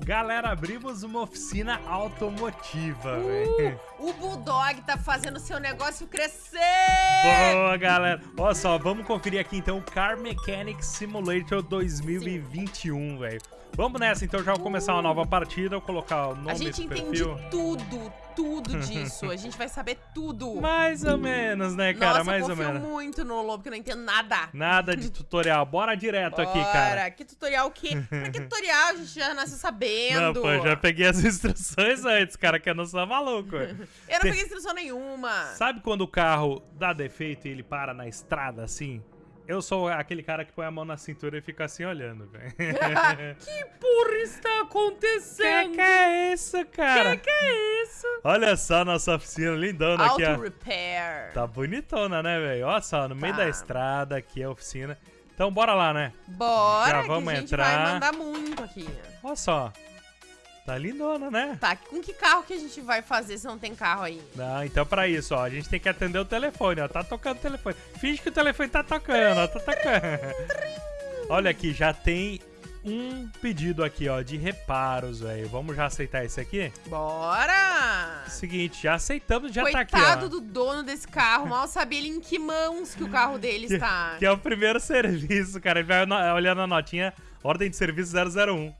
Galera, abrimos uma oficina automotiva, Uh, velho. o Bulldog tá fazendo seu negócio crescer! Boa, galera. Olha só, vamos conferir aqui então o Car Mechanic Simulator 2021, velho. Vamos nessa, então já vou começar uma nova partida, vou colocar o nome A gente entende perfil. tudo, tudo disso. A gente vai saber tudo. Mais ou menos, né, cara? Nossa, Mais eu ou confio menos. muito no Lobo, que eu não entendo nada. Nada de tutorial. Bora direto aqui, cara. Bora, que tutorial o quê? Pra que tutorial? A gente já nasceu sabendo. Não, pô, já peguei as instruções antes, cara, que eu não sou maluco. Eu não peguei instrução nenhuma. Sabe quando o carro dá defeito e ele para na estrada assim? Eu sou aquele cara que põe a mão na cintura e fica assim olhando, velho. que porra está acontecendo? que que é isso, cara? Que que é isso? Olha só a nossa oficina lindona aqui, Auto ó. repair. Tá bonitona, né, velho? Olha só, no meio Tá. da estrada aqui a oficina. Então bora lá, né? Bora, Já que vamos a gente entrar. vai mandar muito aqui. Olha só. Tá lindona, né? Tá, com que carro que a gente vai fazer se não tem carro aí? Não, então pra isso, ó, a gente tem que atender o telefone, ó. Tá tocando o telefone. Finge que o telefone tá tocando, ó. Tá tocando. Olha aqui, já tem um pedido aqui, ó, de reparos, velho. Vamos já aceitar esse aqui? Bora! Seguinte, já aceitamos, já Coitado tá aqui, ó. do dono desse carro, mal sabia ele em que mãos que o carro dele está. Que é o primeiro serviço, cara. Ele vai olhando a notinha, ordem de serviço 001.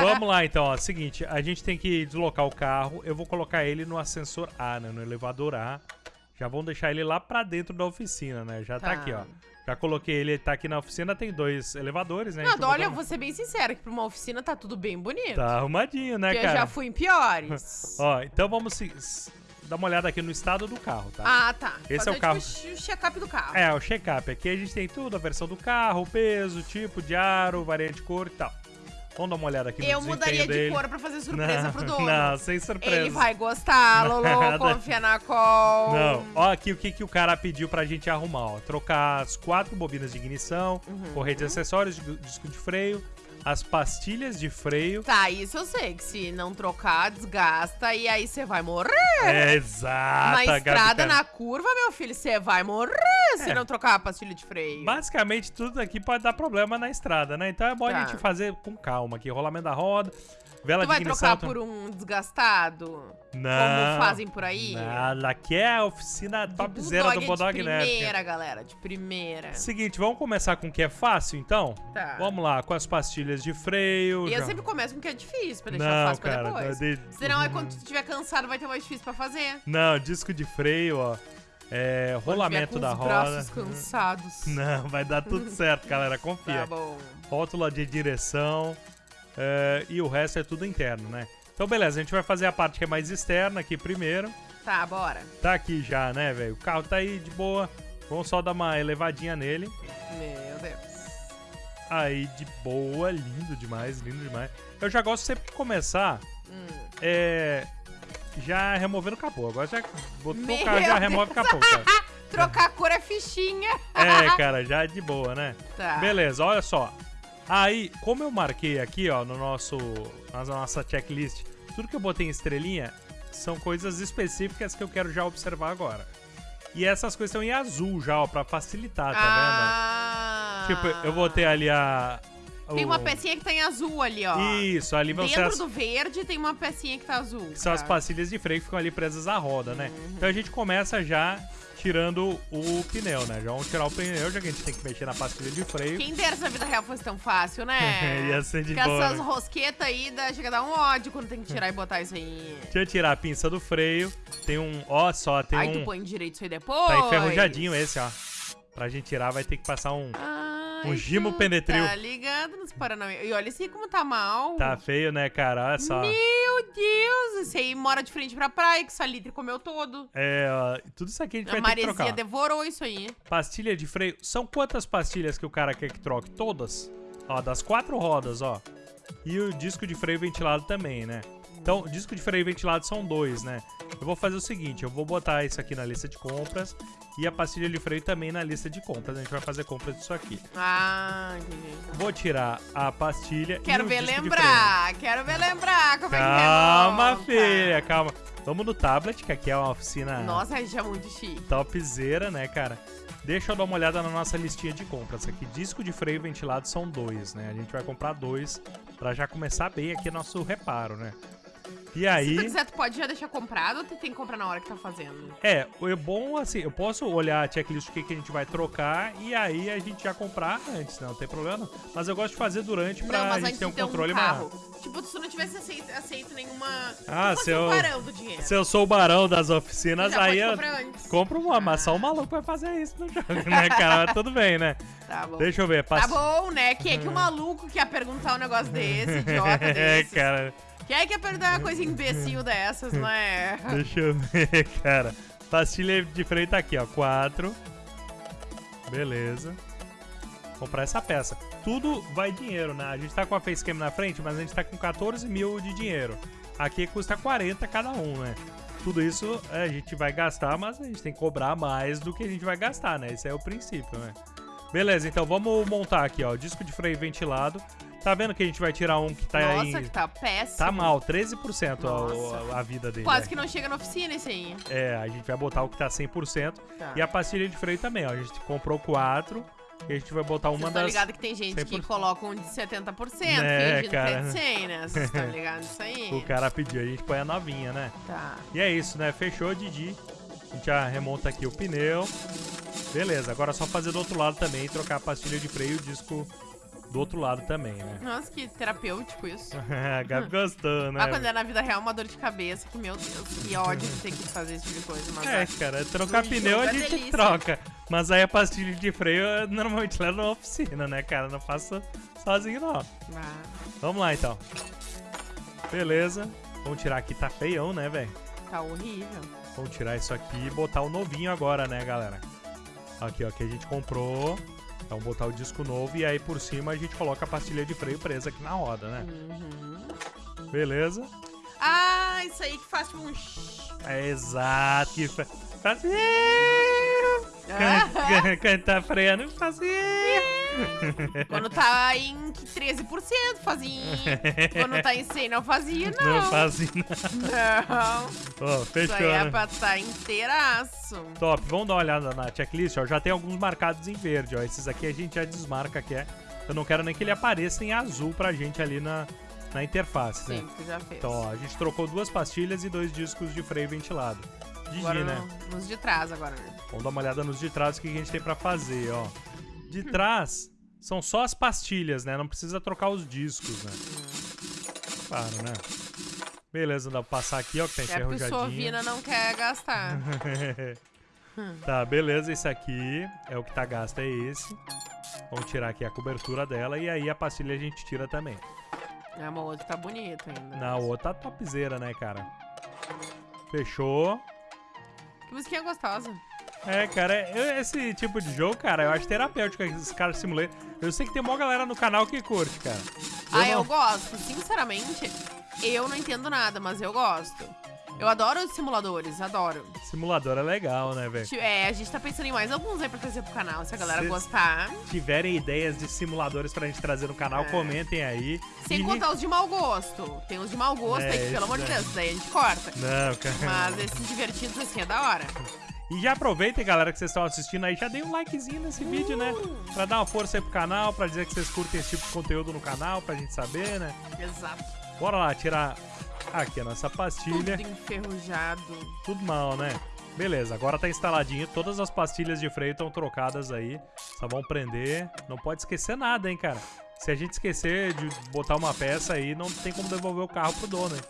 Vamos lá, então, ó. Seguinte, a gente tem que deslocar o carro. Eu vou colocar ele no ascensor A, né? No elevador A. Já vamos deixar ele lá pra dentro da oficina, né? Já tá, Tá. aqui, ó. Já coloquei ele, tá aqui na oficina, tem dois elevadores, né? A olha, eu botou- vou ser bem sincera, que pra uma oficina tá tudo bem bonito. Tá arrumadinho, né, porque eu cara? já fui em piores. Ó, então vamos se- s- dar uma olhada aqui no estado do carro, tá? ah, tá. Esse é o carro. Tipo, o check-up do carro. É, o check-up. Aqui a gente tem tudo, a versão do carro, o peso, tipo de aro, variante de cor e tal. Vamos dar uma olhada aqui no eu mudaria de dele. cor pra fazer surpresa não, pro dono. Não, sem surpresa. Ele vai gostar, Lolo, confia na call. Não, ó aqui o que, que o cara pediu pra gente arrumar, ó. Trocar as quatro bobinas de ignição, Uhum. correia de acessórios, de- disco de freio, as pastilhas de freio. Tá, isso eu sei, que se não trocar, desgasta e aí você vai morrer. É, exata, na Gabi, estrada, cara. na curva, meu filho, você vai morrer se É. não trocar a pastilha de freio. Basicamente, tudo aqui pode dar problema na estrada, né? Então é bom a Tá. gente fazer com calma aqui. Rolamento da roda, vela Tu de vai trocar por um desgastado? Não. Como fazem por aí? Nada, aqui é a oficina De topzera do Bulldog de Nerd. primeira, galera, de primeira. Seguinte, vamos começar com o que é fácil, então? Tá. Vamos lá, com as pastilhas de freio. E eu já- sempre começo com o que é difícil, pra deixar Não, fácil pra cara, depois. de- Senão é quando tu estiver cansado, vai ter mais difícil pra fazer. Não, disco de freio, ó. É, rolamento da roda. braços cansados. Não, vai dar tudo certo, galera, confia. Tá bom. Rótula de direção. é, e o resto é tudo interno, né? Então, beleza, a gente vai fazer a parte que é mais externa aqui primeiro. Tá, bora. Tá aqui já, né, velho? O carro tá aí de boa. Vamos só dar uma elevadinha nele. Meu Deus. Aí, de boa, lindo demais, lindo demais. Eu já gosto sempre de começar Hum. é, já removendo o capô. Agora já botou Meu o carro já Deus. remove o capô, cara. Trocar a cor é fichinha. É, cara, já de boa, né? Tá. Beleza, olha só. Aí, como eu marquei aqui, ó, no nosso, na nossa checklist, tudo que eu botei em estrelinha são coisas específicas que eu quero já observar agora. E essas coisas estão em azul já, ó, pra facilitar, tá ah. vendo? Tipo, eu botei ali a... Tem o- uma pecinha que tá em azul ali, ó. Isso, ali vão ser Dentro as, do verde tem uma pecinha que tá azul. que são as pastilhas de freio que ficam ali presas à roda, né? Uhum. Então a gente começa já tirando o pneu, né? Já vamos tirar o pneu, já que a gente tem que mexer na pastilha de freio. Quem dera se a vida real fosse tão fácil, né? Ia ser de Porque boa, essas né? rosquetas aí dá, chega a dar um ódio quando tem que tirar e botar isso aí. Deixa eu tirar a pinça do freio. Tem um. Ó, só, tem aí um. tu põe direito isso aí depois. Tá enferrujadinho esse, ó. Pra gente tirar, vai ter que passar um. Ai, Um gimo penetril. Tá ligado nos Paranauê. E olha esse aí como tá mal. Tá feio, né, cara? Olha só. Meu Deus, esse aí mora de frente pra praia, que salitre comeu todo. É, ó, tudo isso aqui a gente A vai ter que maresia trocar. devorou isso aí. Pastilha de freio. São quantas pastilhas que o cara quer que troque? Todas? Ó, das quatro rodas, ó. E o disco de freio ventilado também, né? Então, disco de freio ventilado são dois, né? Eu vou fazer o seguinte, eu vou botar isso aqui na lista de compras e a pastilha de freio também na lista de compras. A gente vai fazer compras disso aqui. Ah, entendi. Vou tirar a pastilha Quero e ver lembrar, quero ver lembrar como Calma, é que remonta. filha, calma. Vamos no tablet, que aqui é uma oficina Nossa, isso é muito chique. topzera, né, cara? Deixa eu dar uma olhada na nossa listinha de compras aqui. Disco de freio ventilado são dois, né? A gente vai comprar dois pra já começar bem aqui nosso reparo, né? E Se tu aí... quiser, tu pode já deixar comprado ou tu tem que comprar na hora que tá fazendo? É, é bom assim, eu posso olhar a checklist do que, que a gente vai trocar e aí a gente já comprar antes, né? Não tem problema. não. Mas eu gosto de fazer durante pra não, mas gente ter um controle um maior. Tipo, se tu não tivesse aceito, aceito nenhuma... Ah, tu fosse se eu- barão do dinheiro. Se eu sou o barão das oficinas, já aí eu compro uma, mas só o maluco vai fazer isso no jogo, né, cara? Tudo bem, né? Tá bom. Deixa eu ver. Tá pass- bom, né? Quem é que o maluco quer perguntar um negócio desse, idiota é, desse? cara. Quem é que quer perguntar uma coisa imbecil dessas, não é? Deixa eu ver, cara. Pastilha de freio tá aqui, ó. Quatro. Beleza. Comprar essa peça. Tudo vai dinheiro, né? A gente tá com a facecam na frente, mas a gente tá com 14 mil de dinheiro. Aqui custa 40 cada um, né? Tudo isso é, a gente vai gastar, mas a gente tem que cobrar mais do que a gente vai gastar, né? Esse é o princípio, né? Beleza, então vamos montar aqui, ó. Disco de freio ventilado. Tá vendo que a gente vai tirar um que tá Nossa, em... que tá péssimo. Tá mal, 13% Nossa. a, a vida dele. Quase né? que não chega na oficina esse aí. É, a gente vai botar o que tá 100%. Tá. E a pastilha de freio também, ó. A gente comprou quatro. E a gente vai botar uma Vocês das. ligados que tem gente que 100%. coloca um de 70%, É, fingindo cara. que é de 100, né? Vocês estão ligados nisso aí? O cara pediu, a gente põe a novinha, né? Tá. E é isso, né? Fechou, Didi. A gente já remonta aqui o pneu. Beleza, agora é só fazer do outro lado também e trocar a pastilha de freio e o disco do outro lado também, né? Nossa, que terapêutico isso. a Gabi gostou, né? Ah, quando é na vida real, uma dor de cabeça, que meu Deus, que ódio de ter que fazer esse tipo de coisa. Mas É, é. cara, trocar pneu a é gente delícia. troca. Mas aí a pastilha de freio normalmente levo na oficina, né, cara? Não faço sozinho, não. Ah, Vamos lá, então. Beleza. Vamos tirar aqui, tá feião, né, velho? tá horrível. Vamos tirar isso aqui e botar o novinho agora, né, galera? Aqui, ó, que a gente comprou. Então, botar o disco novo e aí por cima a gente coloca a pastilha de freio presa aqui na roda, né? Uhum. Beleza. Ah, isso aí que faz um... É exato. Que fa- faz... Ah, Can- Quando tá freando, faz... quando tá em 13% fazia. Quando tá em 100 não fazia, não. Não faz nada. Não. Isso fechou, aí é né? pra tá inteiraço. Top, vamos dar uma olhada na checklist, ó. Já tem alguns marcados em verde, ó. Esses aqui a gente já desmarca que é. Eu não quero nem que ele apareça em azul pra gente ali na, na interface, né? Sim, já fez. Então, ó, a gente trocou duas pastilhas e dois discos de freio ventilado. Digi, agora né? no- nos de trás agora, né? Vamos dar uma olhada nos de trás, o que a gente tem pra fazer, ó. De trás são só as pastilhas, né? Não precisa trocar os discos, né? Claro, né? Beleza, dá pra passar aqui, ó, que tá É o enferrujadinho. Sovina não quer gastar. tá, beleza, esse aqui é o que tá gasto, é esse. Vamos tirar aqui a cobertura dela e aí a pastilha a gente tira também. É, uma outra tá bonita ainda. Na outra topzera, né, cara? Fechou. Que musiquinha gostosa. É, cara, eu- esse tipo de jogo, cara, eu acho terapêutico esses caras simulator. Eu sei que tem uma galera no canal que curte, cara. ah, não- eu gosto. Sinceramente, eu não entendo nada, mas eu gosto. Eu adoro os simuladores, adoro. Simulador é legal, né, velho? É, a gente tá pensando em mais alguns aí pra trazer pro canal, se a galera Cês- gostar. Tiverem ideias de simuladores pra gente trazer no canal, É. comentem aí. Sem E- contar os de mau gosto. Tem os de mau gosto É, aí que, pelo amor de. Deus, daí a gente corta. Não, cara. Mas esses divertidos assim é da hora. E já aproveitem, galera, que vocês estão assistindo aí, já dei um likezinho nesse vídeo, né? Pra dar uma força aí pro canal, pra dizer que vocês curtem esse tipo de conteúdo no canal, pra gente saber, né? Exato. Bora lá, tirar aqui a nossa Tudo pastilha. enferrujado. Tudo mal, né? Beleza, agora tá instaladinho. Todas as pastilhas de freio estão trocadas aí. Só vão prender. Não pode esquecer nada, hein, cara. Se a gente esquecer de botar uma peça aí, não tem como devolver o carro pro dono, hein?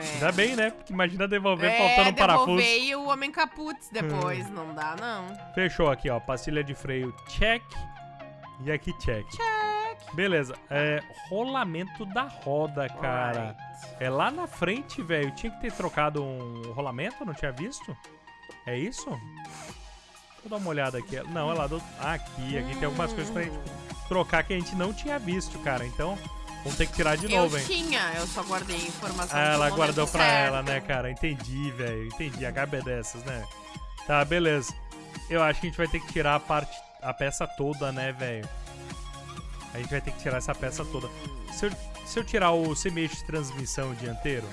É. Ainda bem, né? Porque imagina devolver é, faltando um parafuso. devolver e o homem caputz depois. Não dá, não. Fechou aqui, ó. Pastilha de freio, check. E aqui, check. Check. Beleza. É, rolamento da roda, cara. Alright. É lá na frente, velho. Tinha que ter trocado um rolamento, não tinha visto? É isso? Deixa eu dar uma olhada aqui. Não, é lá do. Aqui. Aqui tem algumas coisas pra gente trocar que a gente não tinha visto, cara. Então, vamos ter que tirar de novo, eu hein? tinha, eu só guardei a informação. Ah, ela guardou pra certo. ela, né, cara? Entendi, velho. Entendi. A Gabi é dessas, né? Tá, beleza. Eu acho que a gente vai ter que tirar a parte. a peça toda, né, velho? A gente vai ter que tirar essa peça toda. Se eu, se eu tirar o semi-eixo de transmissão dianteiro.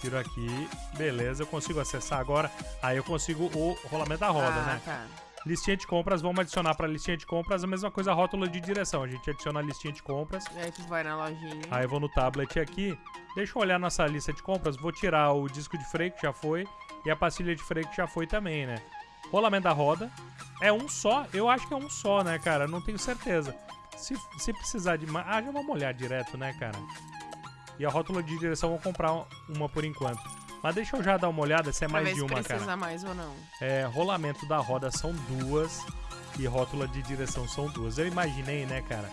Tiro aqui. Beleza, eu consigo acessar agora. Aí eu consigo o rolamento da roda, ah, né? tá. Listinha de compras, vamos adicionar pra listinha de compras a mesma coisa, rótula de direção. A gente adiciona a listinha de compras. E aí tu vai na lojinha. Aí eu vou no tablet aqui. Deixa eu olhar nossa lista de compras. Vou tirar o disco de freio, que já foi. E a pastilha de freio, que já foi também, né? Rolamento da roda. É um só? Eu acho que é um só, né, cara? Não tenho certeza. Se, se precisar de mais... Ah, já vamos olhar direto, né, cara? E a rótula de direção, vou comprar uma por enquanto. Mas deixa eu já dar uma olhada se é pra mais de se uma, precisa cara. mais ou não. É, rolamento da roda são duas. E rótula de direção são duas. Eu imaginei, né, cara?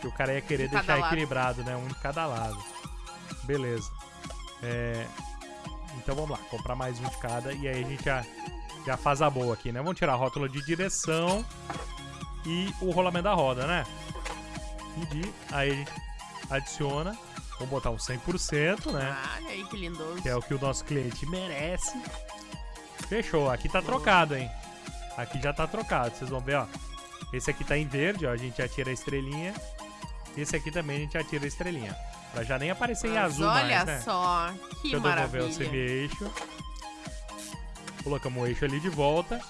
Que o cara ia querer De deixar lado. equilibrado, né? Um de cada lado. Beleza. É, Então vamos lá, comprar mais um de cada. E aí a gente já, já faz a boa aqui, né? Vamos tirar a rótula de direção e o rolamento da roda, né? Medir. Aí a gente adiciona. Vamos botar um 100%, né? Ah, olha aí que lindoso. Que é o que o nosso cliente merece. Fechou. Aqui tá trocado, hein? Aqui já tá trocado. Vocês vão ver, ó. Esse aqui tá em verde, ó. A gente já tira a estrelinha. Esse aqui também a gente já tira a estrelinha. Pra já nem aparecer em Mas azul olha mais, né? só, que Deixa eu devolver maravilha. o semi-eixo. Colocamos o eixo ali de volta.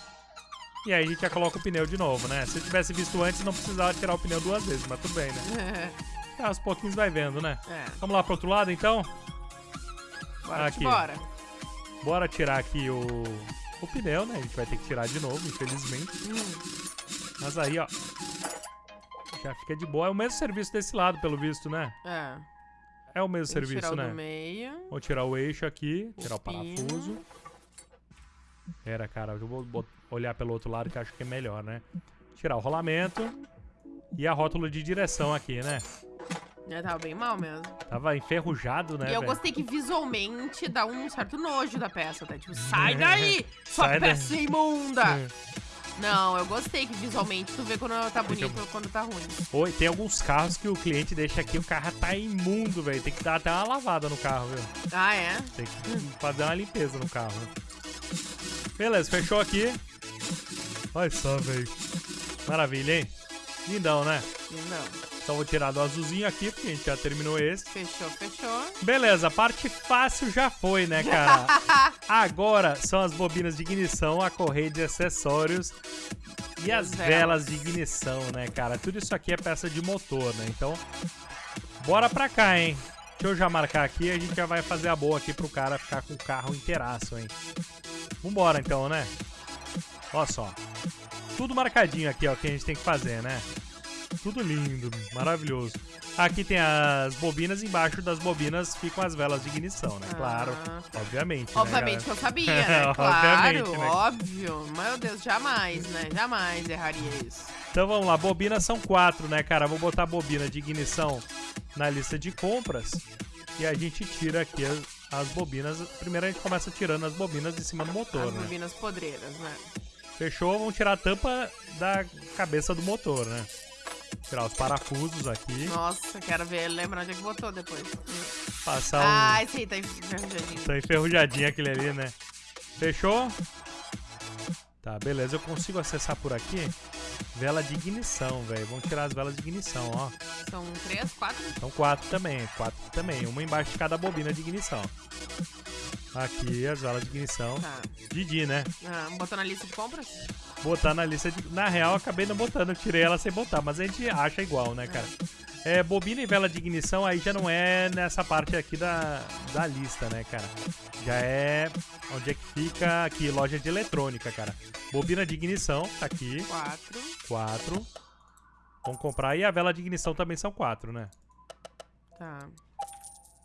E aí a gente já coloca o pneu de novo, né? Se eu tivesse visto antes, não precisava tirar o pneu duas vezes, mas tudo bem, né? Ah, aos pouquinhos vai vendo, né? é, Vamos lá pro outro lado, então? bora Aqui. bora. Bora tirar aqui o, o pneu, né? A gente vai ter que tirar de novo, infelizmente. Hum, Mas aí, ó. Já fica de boa. É o mesmo serviço desse lado, pelo visto, né? é. É o mesmo serviço, tirar né? do meio. Vou tirar o eixo aqui, O tirar o parafuso. Pera, cara, eu vou olhar pelo outro lado que acho que é melhor, né? Tirar o rolamento e a rótula de direção aqui, né? Já tava bem mal mesmo. Tava enferrujado, né, e eu velho? gostei que visualmente dá um certo nojo da peça, tá? Tipo, sai daí, sua Sai daí. peça imunda! Não, eu gostei que visualmente tu vê quando tá bonito ou quando tá ruim. Oi, tem alguns carros que o cliente deixa aqui, o carro tá imundo, velho. Tem que dar até uma lavada no carro, viu? Ah, é? Tem que fazer uma limpeza no carro. Beleza, fechou aqui. Olha só, velho. Maravilha, hein? Lindão, né? Não. Então vou tirar do azulzinho aqui, porque a gente já terminou esse. Fechou, fechou. Beleza, a parte fácil já foi, né, cara? Agora são as bobinas de ignição, a correia de acessórios e as As velas velas. de ignição, né, cara? Tudo isso aqui é peça de motor, né? Então, bora pra cá, hein? Deixa eu já marcar aqui, a gente já vai fazer a boa aqui pro cara ficar com o carro inteiraço, hein? Vambora então, né? Olha só. Tudo marcadinho aqui, ó, que a gente tem que fazer, né? Tudo lindo, maravilhoso. Aqui tem as bobinas, embaixo das bobinas ficam as velas de ignição, né? Claro, Ah, obviamente. né, Obviamente que eu sabia, né? Obviamente, Claro, né? óbvio. Meu Deus, jamais, né? Jamais erraria isso. Então vamos lá, bobinas são quatro, né, cara? Vou botar a bobina de ignição na lista de compras e a gente tira aqui as, as bobinas. Primeiro a gente começa tirando as bobinas de cima do motor, As né? bobinas podreiras, né? Fechou? Vamos tirar a tampa da cabeça do motor, né? Tirar os parafusos aqui, Nossa, quero ver, lembra onde é que botou depois. passar um... Ah, esse aí tá enferrujadinho. Tá enferrujadinho aquele ali, né? Fechou? Tá, beleza. Eu consigo acessar por aqui vela de ignição, velho. Vamos tirar as velas de ignição, ó. São três, quatro? São quatro também, quatro também. Uma embaixo de cada bobina de ignição. Aqui as velas de ignição. Tá. Didi, né? Ah, botou na lista de compras? Botar na lista de. Na real, acabei não botando, eu tirei ela sem botar, mas a gente acha igual, né, cara? É, bobina e vela de ignição aí já não é nessa parte aqui da, da lista, né, cara? Já é onde é que fica aqui, loja de eletrônica, cara. Bobina de ignição, tá aqui, Quatro. quatro. Vamos comprar. E a vela de ignição também são quatro, né? Tá.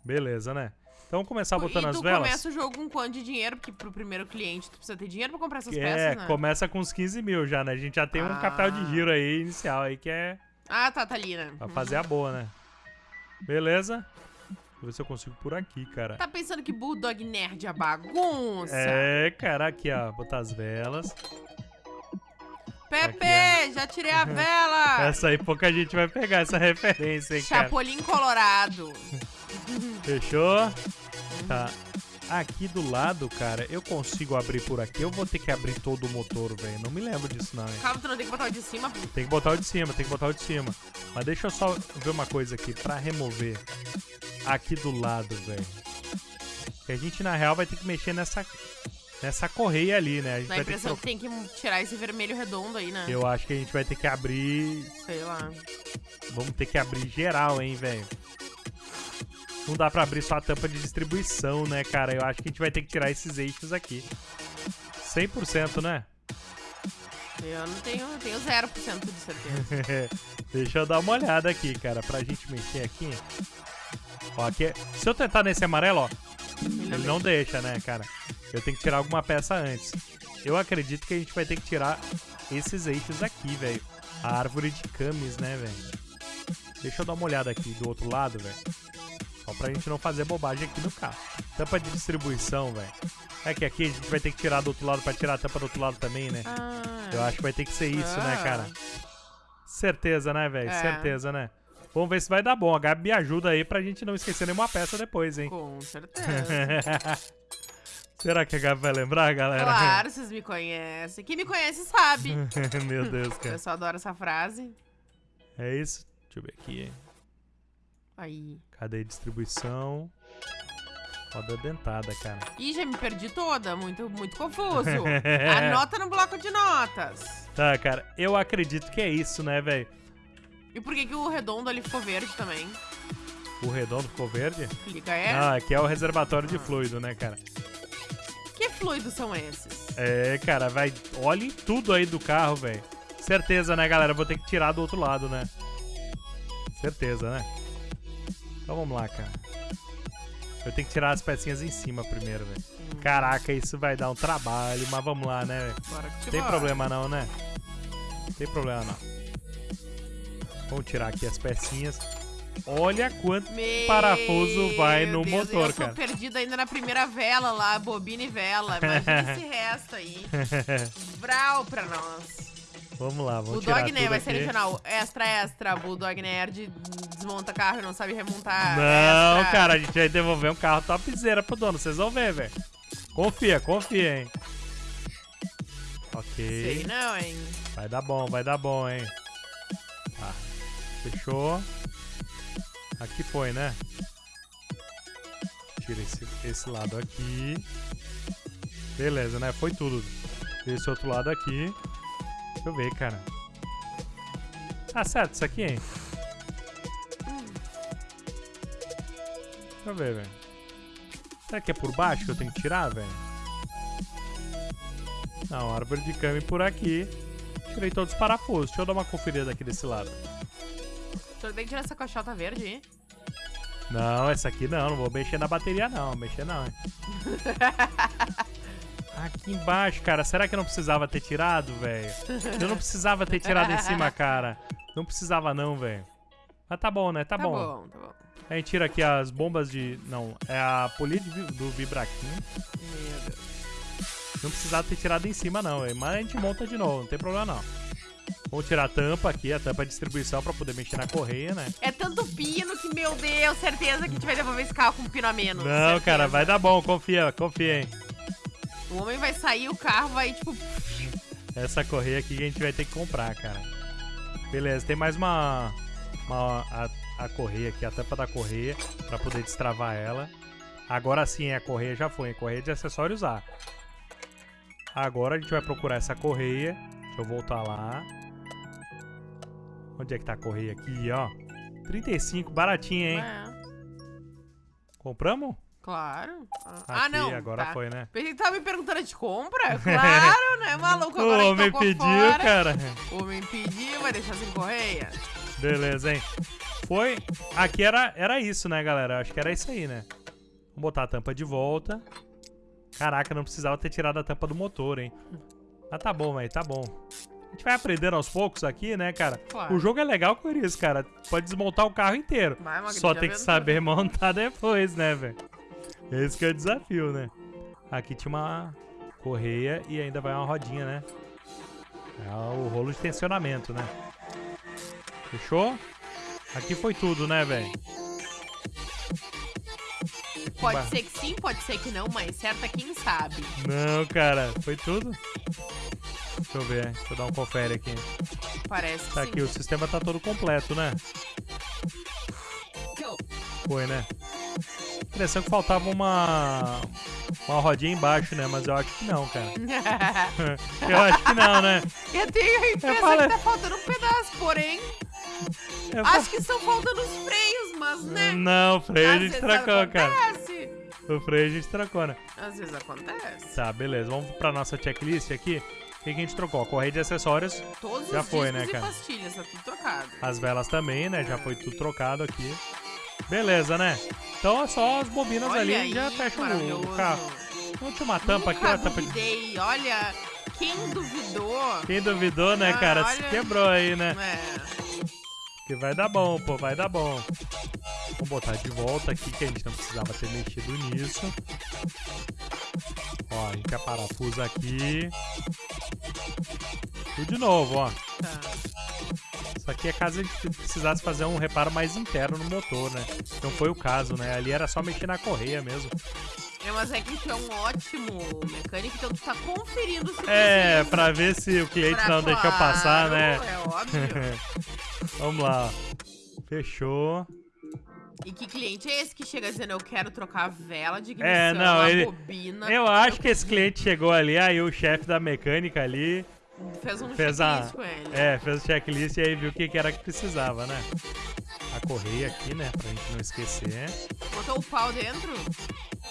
Beleza, né? Então vamos começar botando as velas. começa o jogo com quanto de dinheiro? Porque pro primeiro cliente tu precisa ter dinheiro pra comprar essas é, peças, né? começa com uns 15 mil já, né? A gente já tem um Ah. capital de giro aí inicial aí que é Ah, tá, tá ali, né? pra fazer a boa, né? Beleza? Deixa eu ver se eu consigo por aqui, cara. Tá pensando que Bulldog Nerd é bagunça? É, cara, aqui, ó. Botar as velas. Pepe, já tirei a vela! Essa aí pouca gente vai pegar essa referência, hein, cara. Chapolin Colorado. Fechou? Tá. Aqui do lado, cara, eu consigo abrir por aqui. Eu vou ter que abrir todo o motor, velho. Não me lembro disso, não, hein? Calma, tu não tem que botar o de cima? Tem que botar o de cima, tem que botar o de cima. Mas deixa eu só ver uma coisa aqui. Pra remover aqui do lado, velho. E a gente, na real, vai ter que mexer nessa, nessa correia ali, né? A gente Dá a vai ter que impressão que tem que tirar esse vermelho redondo aí, né? Eu acho que a gente vai ter que abrir. Sei lá. Vamos ter que abrir geral, hein, velho. Não dá pra abrir só a tampa de distribuição, né, cara? Eu acho que a gente vai ter que tirar esses eixos aqui. 100%, né? Eu não tenho, tenho 0% de certeza. Deixa eu dar uma olhada aqui, cara, pra gente mexer aqui. Ó, aqui é- Se eu tentar nesse amarelo, ó, Ele não deixa, né, cara? Eu tenho que tirar alguma peça antes. Eu acredito que a gente vai ter que tirar esses eixos aqui, velho. A árvore de camis, né, velho? Deixa eu dar uma olhada aqui do outro lado, velho. Só pra gente não fazer bobagem aqui no carro. Tampa de distribuição, velho. É que aqui a gente vai ter que tirar do outro lado pra tirar a tampa do outro lado também, né? Ah, Eu acho que vai ter que ser isso, né, Ah. cara? Certeza, né, velho? É. Certeza, né? Vamos ver se vai dar bom. A Gabi me ajuda aí pra gente não esquecer nenhuma peça depois, hein? Com certeza. Será que a Gabi vai lembrar, galera? claro, vocês me conhecem. Quem me conhece sabe. Meu Deus, cara. pessoal adora essa frase. É isso? Deixa eu ver aqui, hein? Aí. Cadê a distribuição? Roda dentada, cara. Ih, já me perdi toda. Muito, muito confuso. Anota no bloco de notas. Tá, cara. Eu acredito que é isso, né, velho? E por que, que o redondo ali ficou verde também? O redondo ficou verde? Clica é? Ah, aqui é o reservatório de Ah. fluido, né, cara? Que fluidos são esses? É, cara, vai. Olhem tudo aí do carro, velho. Certeza, né, galera? Vou ter que tirar do outro lado, né? Certeza, né? Então vamos lá, cara. Eu tenho que tirar as pecinhas em cima primeiro, velho. Hum, Caraca, isso vai dar um trabalho, mas vamos lá, né, te Tem problema não, né? Tem problema não. Vamos tirar aqui as pecinhas. Olha quanto Meu parafuso vai no Deus, motor, eu tô cara. perdida ainda na primeira vela lá, bobina e vela. Imagina esse resto aí. Vral pra nós. Vamos lá, vamos tirar Bulldog né? tudo Vai ser aqui. regional. Extra, extra. Bulldog Nerd desmonta carro e não sabe remontar. Não, Extra. cara, a gente vai devolver um carro topzera pro dono, vocês vão ver, velho. Confia, confia, hein. Ok. Sei não, hein? Vai dar bom, vai dar bom, hein. Fechou. Aqui foi, né? Tira esse, esse lado aqui. Beleza, né? Foi tudo. Esse outro lado aqui. Deixa eu ver, cara. Tá certo isso aqui, hein? Deixa eu ver, velho. Será que é por baixo que eu tenho que tirar, velho? Não, árvore de cama por aqui. Tirei todos os parafusos. Deixa eu dar uma conferida aqui desse lado. Tem que tirar essa caixota verde aí. Não, essa aqui não. Não vou mexer na bateria, não. Mexer não, hein. Aqui embaixo, cara. Será que eu não precisava ter tirado, velho? Eu não precisava ter tirado em cima, cara. Não precisava não, velho. Mas tá bom, né? Tá, Tá bom. bom, tá bom. A gente tira aqui as bombas de... Não, é a polia de do Vibraquinho. Meu Deus. Não precisava ter tirado em cima, não, velho. Mas a gente monta de novo, não tem problema, não. Vamos tirar a tampa aqui, a tampa de distribuição pra poder mexer na correia, né? É tanto pino que, meu Deus, certeza que a gente vai devolver esse carro com um pino a menos. Não, certeza. cara, vai dar bom, confia, confia, hein. O homem vai sair, o carro vai, tipo... Essa correia aqui que a gente vai ter que comprar, cara. Beleza, tem mais uma. uma a, a correia aqui, a tampa da correia, pra poder destravar ela. Agora sim, a correia já foi, a correia de acessórios A. Agora a gente vai procurar essa correia. Deixa eu voltar lá. Onde é que tá a correia aqui, ó? 35, baratinha, hein? É, Compramos? claro. Ah, Aqui, ah, não. agora tá. foi, né? Pensei que tava me perguntando de compra. Claro, né, maluco? Agora o homem pediu, fora. cara. O homem pediu, vai deixar sem correia. Beleza, hein? Foi. Aqui era, era isso, né, galera? Acho que era isso aí, né? Vamos botar a tampa de volta. Caraca, não precisava ter tirado a tampa do motor, hein? Mas tá bom, velho, tá bom. A gente vai aprendendo aos poucos aqui, né, cara? Claro. O jogo é legal com isso, cara. Pode desmontar o carro inteiro. Vai, Só tem que saber montar depois, né, velho? Esse que é o desafio, né? Aqui tinha uma correia e ainda vai uma rodinha, né? É o rolo de tensionamento, né? Fechou? Aqui foi tudo, né, velho? Pode ser que sim, pode ser que não, mas certa quem sabe. Não, cara, foi tudo? Deixa eu ver, deixa eu dar um confere aqui. Parece que Tá sim. aqui, o sistema tá todo completo, né? Foi, né? impressão que faltava uma. Uma rodinha embaixo, né? Mas eu acho que não, cara. eu acho que não, né? Eu tenho a impressão falei- que tá faltando um pedaço, porém, Eu acho que estão faltando os freios, mas né? Não, o freio a Às gente vezes trocou, cara. O freio a gente trocou, né? Às vezes acontece. Tá, beleza. Vamos pra nossa checklist aqui. O que, que a gente trocou? Correia de acessórios, Todos Já foi, né, cara? pastilhas, tá tudo trocado. as velas também, né? Já foi tudo trocado aqui. Beleza, né? Então é só as bobinas Olha ali aí, já fecha o- carro. Tinha uma tampa aqui, Nunca ó. Tampa de... Olha, quem duvidou... Quem duvidou, né, Ah, cara? Se olha. quebrou aí, né? É, Que vai dar bom, pô, vai dar bom. Vamos botar de volta aqui, que a gente não precisava ter mexido nisso. Ó, a gente parafusa aqui. Tudo de novo, ó. tá. Isso aqui é caso a gente precisasse fazer um reparo mais interno no motor, né? Não foi o caso, né? Ali era só mexer na correia mesmo. É, mas é que tu é um ótimo mecânico, então tu tá conferindo se É, pra ver se o cliente Pra- não deixou passar, claro, né? É óbvio. Vamos lá. Fechou. E que cliente é esse que chega dizendo eu quero trocar a vela de ignição, É, não, a ele- bobina? Eu acho que esse cliente chegou ali, aí o chefe da mecânica ali Fez um fez a. checklist com ele. É, fez o checklist e aí viu o que, era que precisava, né? A correia aqui, né? Pra gente não esquecer. Botou o pau dentro?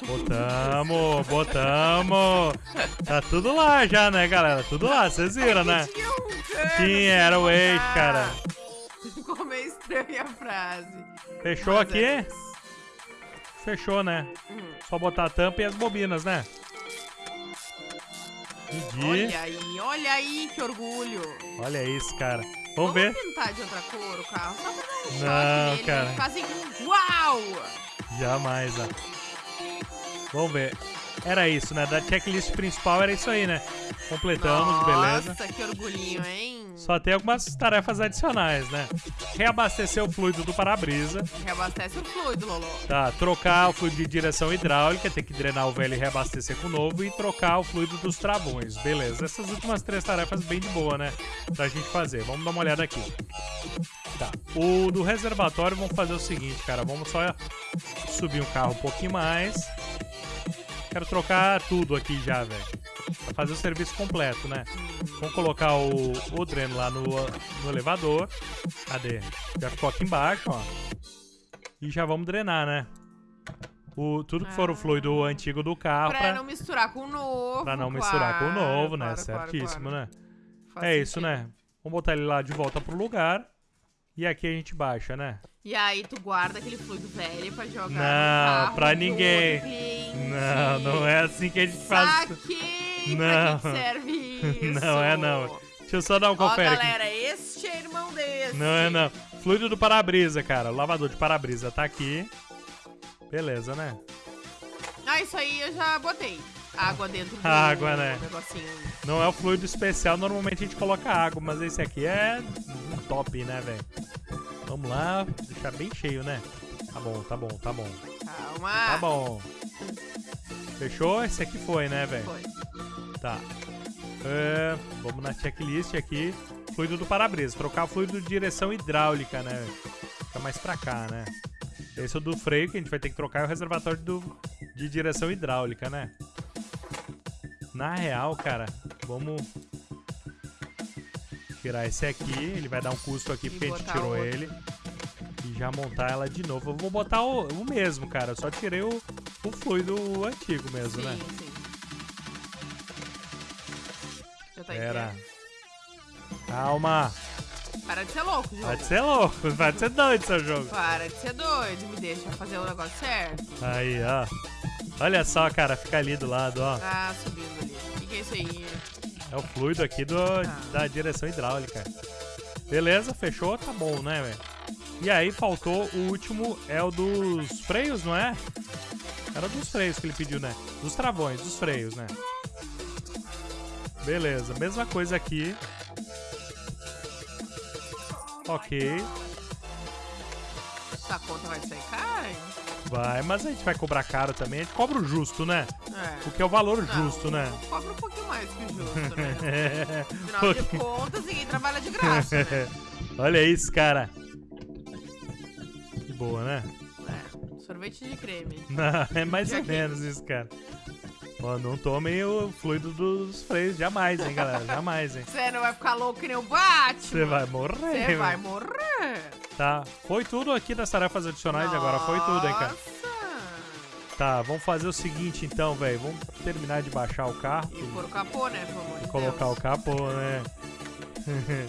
Botamos, botamos. Tá tudo lá já, né, galera? Tudo lá, vocês viram, né? Tinha um pra era o botar. cara. Ficou meio estranha a frase. Fechou Mas aqui? é. Fechou, né? Hum. Só botar a tampa e as bobinas, né? Olha aí, olha aí que orgulho. Olha isso, cara. Vamos ver. pintar de outra cor o carro, só pra dar um Não, cara. ficar assim, uau! Jamais, ó. Vamos ver. Era isso, né? Da checklist principal era isso aí, né? Completamos, beleza. Nossa, que orgulhinho, hein? Só tem algumas tarefas adicionais, né? Reabastecer o fluido do para-brisa. Reabastece o fluido, Lolo. Tá, trocar o fluido de direção hidráulica, tem que drenar o velho e reabastecer com o novo e trocar o fluido dos travões. Beleza, essas últimas três tarefas bem de boa, né? Pra gente fazer. Vamos dar uma olhada aqui. Tá, o do reservatório vamos fazer o seguinte, cara. Vamos só subir o carro um pouquinho mais. Quero trocar tudo aqui já, velho. Pra fazer o serviço completo, né? Vamos colocar o, o dreno lá no, no elevador. Cadê? Já ficou aqui embaixo, ó. E já vamos drenar, né? O, tudo que for o Ah. fluido antigo do carro Pra pra, não misturar com o novo. pra não misturar com o claro, novo, né? claro, claro, Certíssimo, claro. né? Faz É isso, sentido. né? Vamos botar ele lá de volta pro lugar. E aqui a gente baixa, né? E aí tu guarda aquele fluido velho pra jogar Não, no pra ninguém. Não, não é assim que a gente faz. Saquei! Não. Pra que serve isso? Não é não. Deixa eu só dar um Ó, confere aqui. galera, este é irmão desse. Não é não. Fluido do para-brisa, cara. O lavador de para-brisa tá aqui. Beleza, né? Ah, isso aí eu já botei. Água dentro do Água, né? negocinho. Não é o fluido especial, normalmente a gente coloca água, mas esse aqui é top, né, velho? Vamos lá, deixar bem cheio, né? Tá bom, tá bom, tá bom. Calma. Tá bom. Fechou? Esse aqui foi, né, velho? Foi. Tá. É, vamos na checklist aqui. Fluido do para-brisa. Trocar fluido de direção hidráulica, né? Fica mais pra cá, né? Esse é o do freio que a gente vai ter que trocar é o reservatório do, de direção hidráulica, né? Na real, cara, vamos tirar esse aqui. Ele vai dar um custo aqui E porque a gente tirou outro. ele. E já montar ela de novo. Eu vou botar o, o mesmo, cara. Eu só tirei o, o fluido antigo mesmo, Sim, né? sim. Já tá Era. inteiro. Calma. Para de ser louco, jogo. Pode ser louco, pode ser doido seu jogo. Para de ser doido, me deixa fazer o negócio certo. Aí, ó. Olha só, cara, fica ali do lado, ó. Ah, subindo ali. O que, que é isso aí? É o fluido aqui do, da direção hidráulica. Beleza, fechou, tá bom, né, velho? E aí faltou o último, é o dos freios, não é? Era dos freios que ele pediu, né? Dos travões, dos freios, né? Beleza, mesma coisa aqui. Ok, Essa conta vai sair cara, hein? Vai, mas a gente vai cobrar caro também. A gente cobra o justo, né? É. O que é o valor Não, justo, né? Cobra um pouquinho mais que o justo, né? É. Afinal de contas, ninguém trabalha de graça, né? Olha isso, cara. Que boa, né? É. Sorvete de creme. Não, é mais ou menos isso, cara. Ó, não tomem o fluido dos freios, jamais, hein, galera. Jamais, hein. Você não vai ficar louco que nem o Batman. Você vai morrer. Você vai morrer. Tá, foi tudo aqui das tarefas adicionais agora. Foi tudo, hein, cara. Nossa. Tá, vamos fazer o seguinte então, velho. Vamos terminar de baixar o carro E pôr o capô, né, pelo amor de e colocar Deus. o capô, né?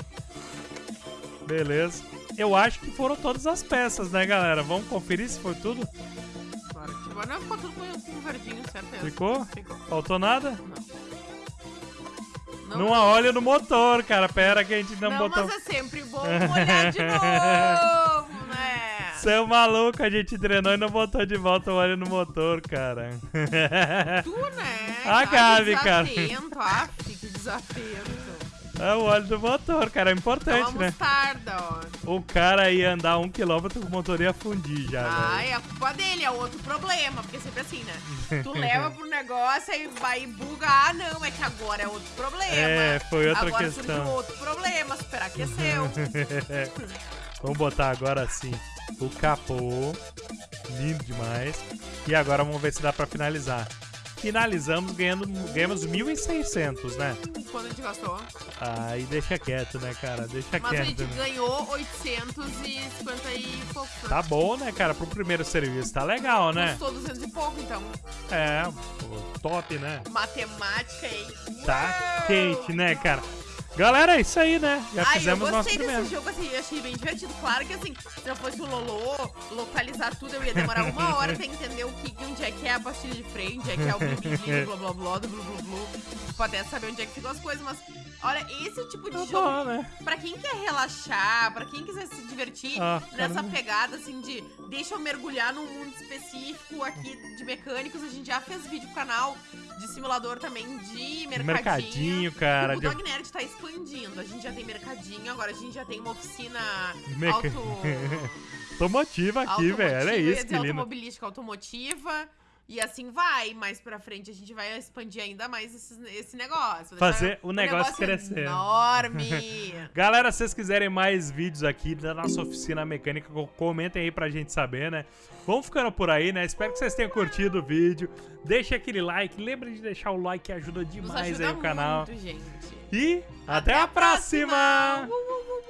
Beleza. Eu acho que foram todas as peças, né, galera? Vamos conferir se foi tudo? Claro que ficou. Não, ficou tudo com, com verdinho, certeza. Ficou? Ficou. Faltou nada? Não. Não há óleo no motor, cara. Pera que a gente não, Não, botou. mas é sempre bom molhar de novo, né? Você é maluco, a gente drenou e não botou de volta o óleo no motor, cara. Tu, né? A Ai, Gabi, cara. Desatento, ah, que desatento. É o óleo do motor, cara. É É importante, uma né? mostarda, ó. O cara ia andar um quilômetro com o motor ia fundir já, velho. Ai, a culpa dele é outro problema, porque é sempre assim, né? Tu leva pro negócio e vai e buga. Ah, não, é que agora é outro problema. É, foi outra agora questão. surgiu outro problema, superaqueceu. Vamos botar agora sim o capô. Lindo demais. E agora vamos ver se dá pra finalizar. Finalizamos ganhando, ganhamos 1.600, né? Quando a gente gastou. Aí deixa quieto, né, cara? Deixa Mas a quieto. gente né? ganhou 850 e pouco. Tá bom, né, cara? Pro primeiro serviço tá legal, né? Custou 200 e pouco, então. É, top, né? Matemática aí. Tá Uau! quente, né, cara? Galera, é isso aí, né? Já Ai, eu fizemos nosso gostei primeiro. desse jogo, assim, eu achei bem divertido. Claro que, assim, se eu fosse o Lolo, localizar tudo, eu ia demorar uma hora pra entender o que, onde é que é a pastilha de freio, onde é que é o blibidinho, blá blá blá, do blu blu blu. Pra até saber onde é que ficam as coisas, mas, olha, esse tipo de Tá jogo bom, né? Pra quem quer relaxar, pra quem quiser se divertir Ah, nessa caramba. pegada assim de deixa eu mergulhar num mundo específico aqui de mecânicos, a gente já fez vídeo pro canal de simulador também de mercadinho. Mercadinho, cara. o de- Dog Nerd tá expandindo. A gente já tem mercadinho, agora a gente já tem uma oficina Meca- auto, Automotiva aqui, velho. Ia isso, que lindo. automobilística automotiva. E assim vai, mais pra frente a gente vai expandir ainda mais esse, esse negócio. Fazer o negócio crescer. Enorme! Galera, se vocês quiserem mais vídeos aqui da nossa oficina mecânica, co- comentem aí pra gente saber, né? Vamos ficando por aí, né? Espero que vocês tenham curtido o vídeo. Deixa aquele like. Lembre de deixar o like, que ajuda demais ajuda aí o canal. muito, gente. E até, a próxima! Uh!